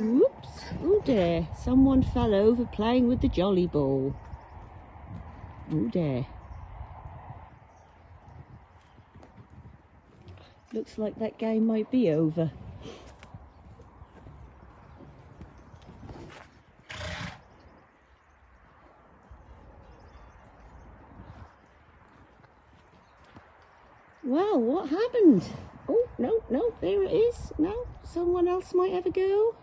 Oops! Oh dear. Someone fell over playing with the jolly ball. Oh dear. Looks like that game might be over. Well, what happened? Oh, no, no, there it is. No, someone else might have a go.